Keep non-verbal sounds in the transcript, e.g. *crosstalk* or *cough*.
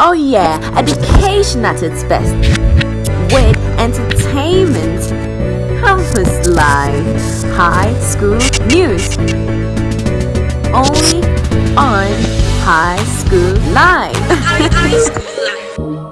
Oh yeah, education at its best. With entertainment, campus life, high school news. Only on High School Live. *laughs* high School Live.